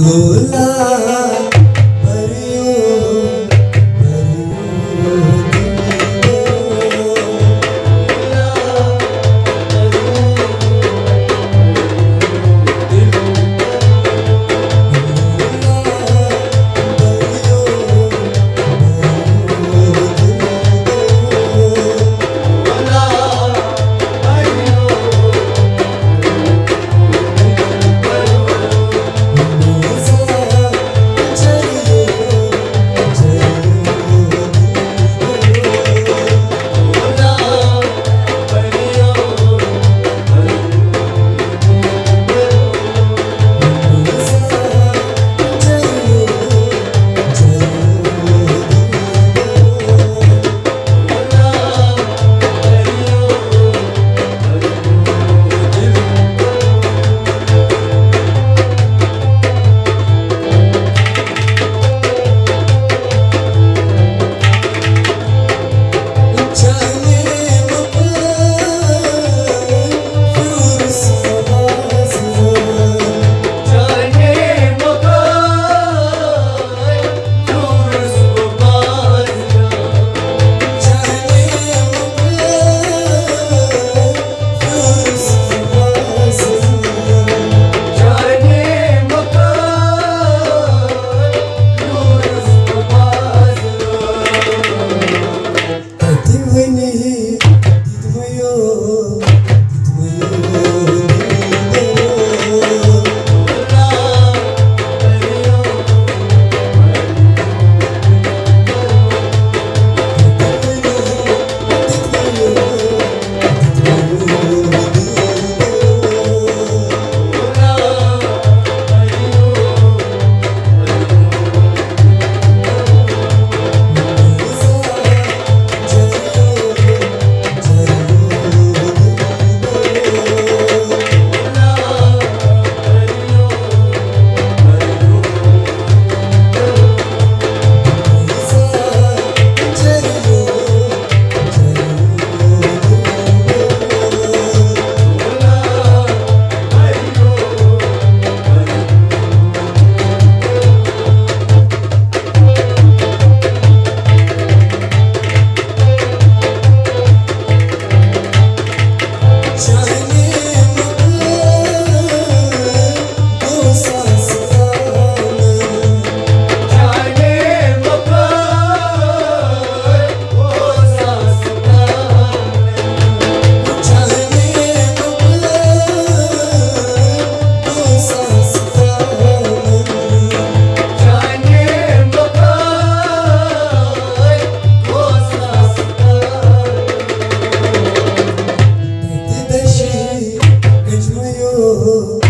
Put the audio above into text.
Bhola Oh.